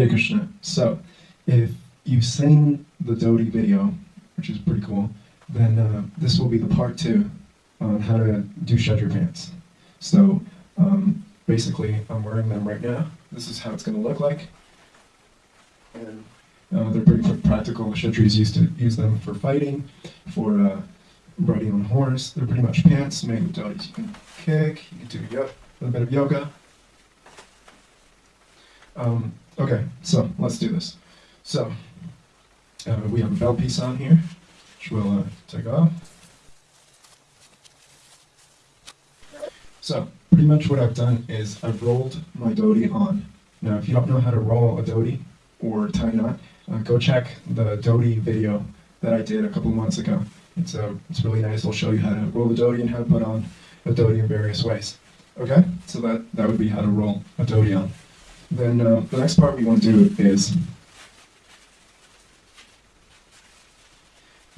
Hare Krishna. So, if you've seen the dhoti video, which is pretty cool, then uh, this will be the part two on how to do Kshatriya pants. So, um, basically, I'm wearing them right now. This is how it's going to look like. And uh, they're pretty practical. Kshatris used to use them for fighting, for uh, riding on a horse. They're pretty much pants made with dhotis. You can kick, you can do a little bit of yoga. Um, okay, so let's do this. So, uh, we have a belt piece on here, which we'll uh, take off. So, pretty much what I've done is I've rolled my dhoti on. Now, if you don't know how to roll a dhoti or tie knot, uh, go check the dhoti video that I did a couple months ago. It's, uh, it's really nice. It'll show you how to roll the dhoti and how to put on a dhoti in various ways. Okay, so that, that would be how to roll a dhoti on. Then uh, the next part we want to do is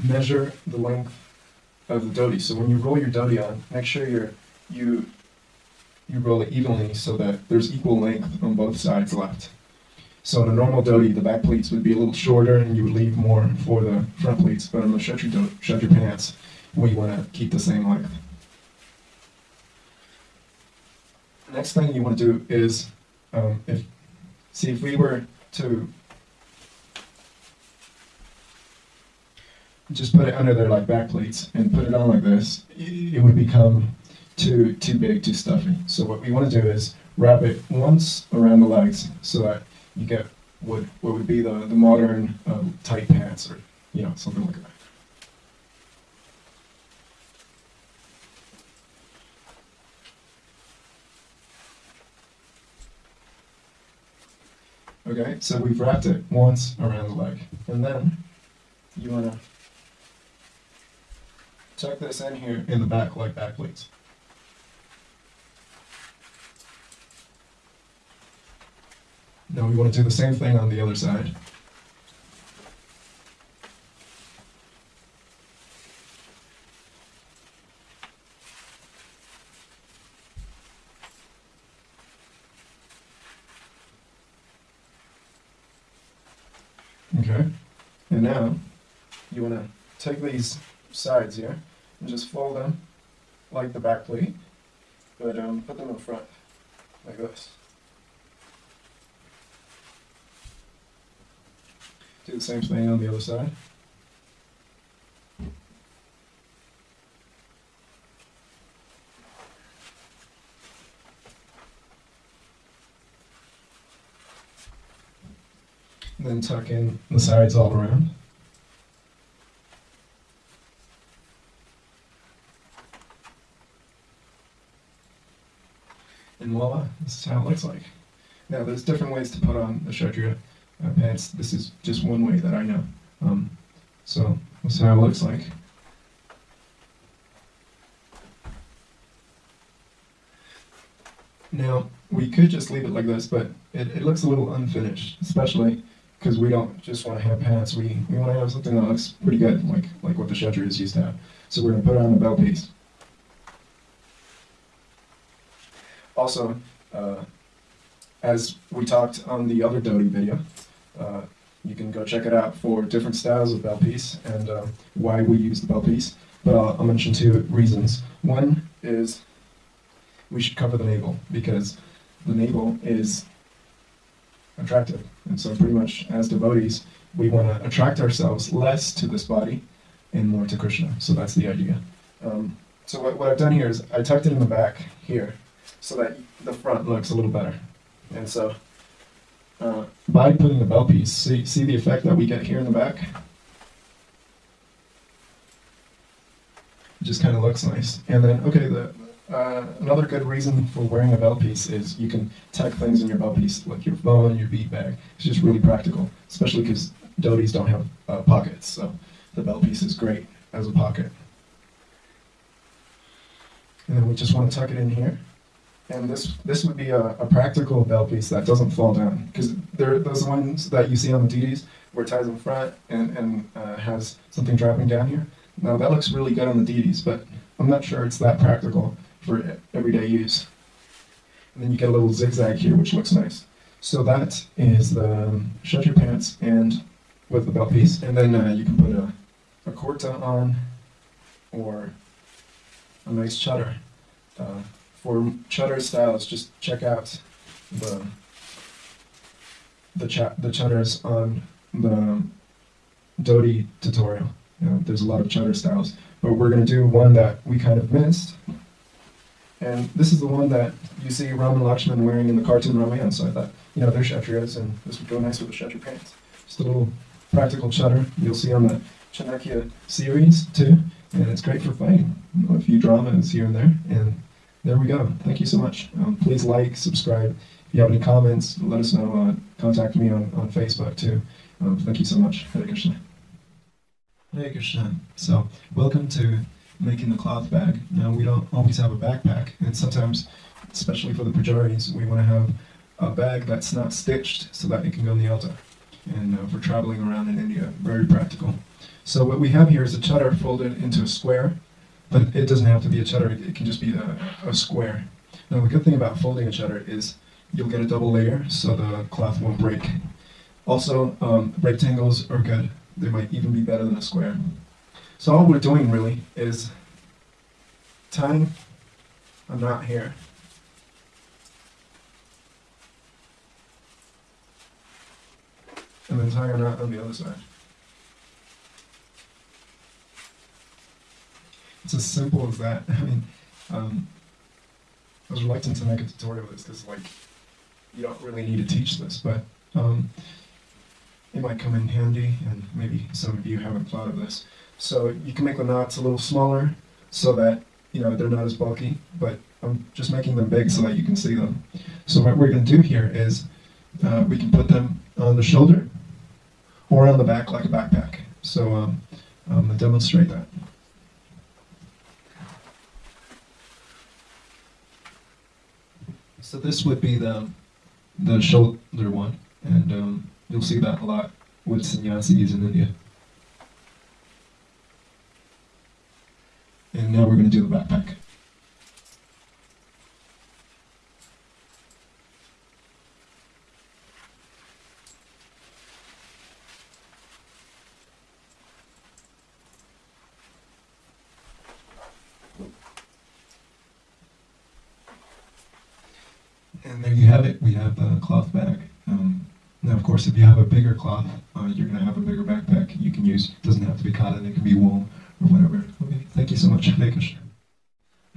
measure the length of the dhoti. So when you roll your dhoti on, make sure you're, you you roll it evenly so that there's equal length on both sides left. So in a normal dhoti, the back pleats would be a little shorter and you would leave more for the front pleats, but on the Kshatriya, dhoti, Kshatriya pants, we want to keep the same length. Next thing you want to do is, um, if see if we were to just put it under their like back pleats and put it on like this, it would become too too big, too stuffy. So what we want to do is wrap it once around the legs so that you get what what would be the the modern um, tight pants or you know something like that. Okay, so we've wrapped it once around the leg, and then you want to tuck this in here in the back like back pleats. Now we want to do the same thing on the other side. Okay, and now you want to take these sides here and just fold them like the back pleat, but um, put them in front like this. Do the same thing on the other side. then tuck in the sides all around. And voila, this is how it looks like. Now there's different ways to put on the Kshatriya uh, pants. This is just one way that I know. Um, so this is how it looks like. Now, we could just leave it like this, but it, it looks a little unfinished, especially because we don't just want to have pants. We, we want to have something that looks pretty good, like, like what the Kshatriyas used to have. So we're going to put it on the belt piece. Also, uh, as we talked on the other dhoti video, uh, you can go check it out for different styles of belt piece and um, why we use the belt piece. But I'll, I'll mention two reasons. One is we should cover the navel because the navel is attractive. And so pretty much as devotees, we want to attract ourselves less to this body and more to Krishna. So that's the idea. Um, so what, what I've done here is I tucked it in the back here so that the front looks a little better. And so uh, by putting the belt piece, see, see the effect that we get here in the back? It just kind of looks nice. And then, okay, the uh, another good reason for wearing a belt piece is you can tuck things in your belt piece, like your phone, your bead bag. It's just really practical, especially because dhotis don't have uh, pockets, so the belt piece is great as a pocket. And then we just want to tuck it in here. And this this would be a, a practical belt piece that doesn't fall down because there those ones that you see on the Deities where it ties in front and, and uh, has something dropping down here. Now that looks really good on the Deities, but I'm not sure it's that practical for everyday use. And then you get a little zigzag here, which looks nice. So that is the um, Kshatriya pants and with the belt piece, and then uh, you can put a, a kurta on or a nice chadar. Uh, for Chadar styles, just check out the the chat the chutters on the dhoti tutorial. You know, there's a lot of chadar styles, but we're going to do one that we kind of missed. And this is the one that you see Ram and Lakshman wearing in the cartoon Ramayana, so I thought, you know, they're Kshatriyas, and this would go nice with the Kshatriya pants. Just a little practical chadar you'll see on the Chanakya series, too, and it's great for fighting. You know, a few dramas here and there, and there we go. Thank you so much. Um, please like, subscribe. If you have any comments, let us know. Uh, contact me on, on Facebook, too. Um, thank you so much. Hare Krishna. Hare Krishna. So, welcome to making the cloth bag. Now, we don't always have a backpack, and sometimes, especially for the pujaris, we want to have a bag that's not stitched so that it can go in the altar. And uh, for traveling around in India, very practical. So what we have here is a chutter folded into a square, but it doesn't have to be a chutter, it can just be a, a square. Now the good thing about folding a chutter is you'll get a double layer so the cloth won't break. Also, um, rectangles are good. They might even be better than a square. So all we're doing really is tying a knot here. And then tying a knot on the other side. It's as simple as that. I mean, um, I was reluctant to make a tutorial of this because, like, you don't really need to teach this, but um, it might come in handy, and maybe some of you haven't thought of this. So you can make the knots a little smaller so that you know they're not as bulky, but I'm just making them big so that you can see them. So what we're going to do here is uh, we can put them on the shoulder or on the back like a backpack. So um, I'm going to demonstrate that. So this would be the the shoulder one, and um, you'll see that a lot with sannyasis in India. And now we're going to do the backpack. And there you have it. We have the cloth bag. Um, now, of course, if you have a bigger cloth, uh, you're going to have a bigger backpack you can use. It doesn't have to be cotton. It can be wool or whatever. Okay. Thank you so much. Hare Krishna.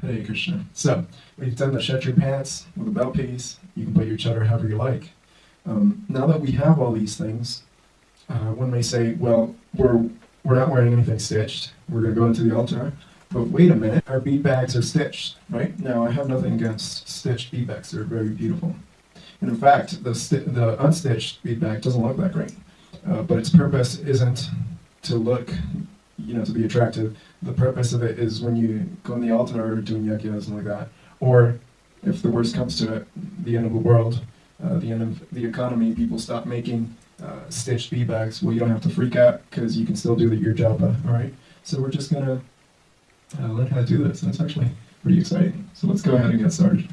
Hare Krishna. So, we've done the Kshatriya pants with a belt piece. You can put your chutter however you like. Um, now that we have all these things, uh, one may say, well, we're, we're not wearing anything stitched. We're going to go into the altar. But wait a minute, our bead bags are stitched, right? Now, I have nothing against stitched bead bags. They're very beautiful. And in fact, the, the unstitched bead bag doesn't look that great. Uh, but its purpose isn't to look, you know, to be attractive. The purpose of it is when you go in the altar or doing yajnas and like that, or if the worst comes to it, the end of the world, uh, the end of the economy, people stop making uh, stitched bead bags. Well, you don't have to freak out because you can still do your japa, all right? So we're just gonna learn how to do this, and it's actually pretty exciting. So let's go ahead and get started.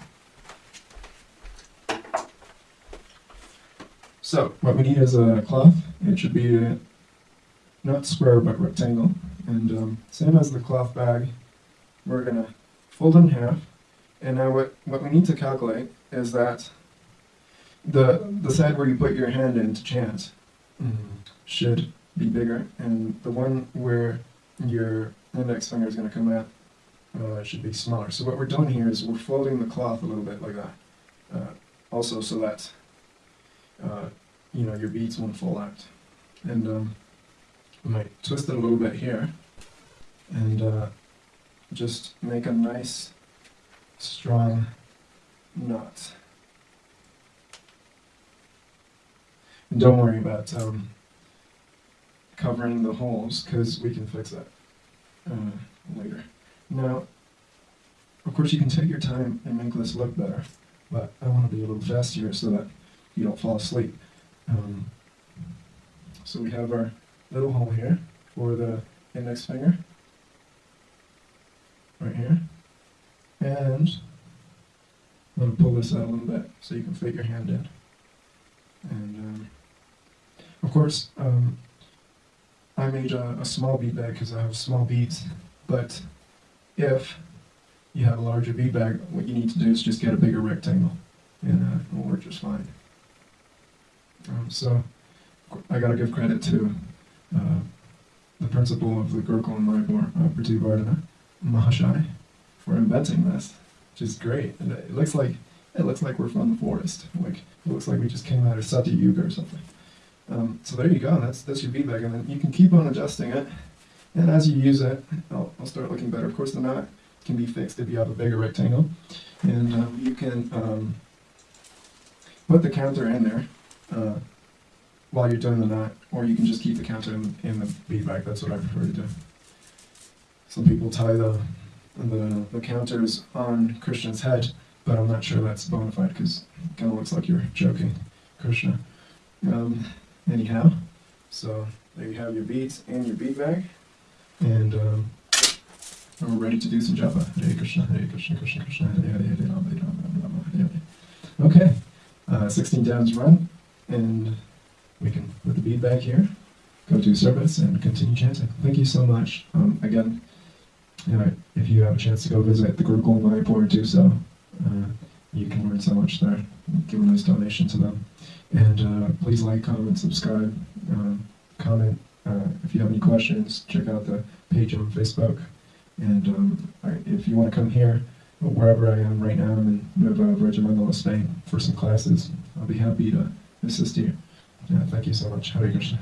So what we need is a cloth. It should be not square but rectangle. And um, same as the cloth bag, we're gonna fold it in half. And now what, what we need to calculate is that the, the side where you put your hand in to chant mm, should be bigger, and the one where your index finger is going to come out uh, should be smaller. So what we're doing here is we're folding the cloth a little bit like that, uh, also so that uh, you know your beads won't fall out. And um, we might twist it a little bit here, and uh, just make a nice strong knot. And don't worry about um, covering the holes because we can fix that uh, later. Now, of course, you can take your time and make this look better, but I want to be a little faster so that you don't fall asleep. Um, so we have our little hole here for the index finger, right here, and I'm going to pull this out a little bit so you can fit your hand in. And um, of course, um, I made a, a small bead bag because I have small beads. But if you have a larger bead bag, what you need to do is just get a bigger rectangle, and uh, it will work just fine. Um, so I gotta give credit to uh, the principal of the Gurukul and Mayapur, uh, Prativardhana Mahashai, for inventing this, which is great. And it looks like it looks like we're from the forest. Like it looks like we just came out of Satya Yuga or something. Um, so there you go. That's that's your bead bag, and then you can keep on adjusting it. And as you use it, I'll, I'll start looking better. Of course, the knot can be fixed if you have a bigger rectangle, and um, you can um, put the counter in there uh, while you're doing the knot, or you can just keep the counter in, in the bead bag. That's what I prefer to do. Some people tie the the, the counters on Krishna's head, but I'm not sure that's bona fide because it kind of looks like you're joking, Krishna. Um, anyhow, so there you have your beads and your bead bag, and um, we're ready to do some japa. Hare Krishna, Hare Krishna, Krishna Krishna, Hare Hare, Hare Rama, Hare Rama, Rama, Hare Hare. Okay, uh, 16 downs run, and we can put the bead bag here, go to service, and continue chanting. Thank you so much. Um, again, you know, if you have a chance to go visit the Gurukul in Mayapur, do so. Uh, you can learn so much there. Give a nice donation to them. And uh, please like, comment, subscribe, um, comment. Uh, if you have any questions, check out the page on Facebook. And um, if you want to come here, wherever I am right now, I'm in Nueva Vrajamandala, Spain, for some classes. I'll be happy to assist you. Yeah, thank you so much. Hare Krishna.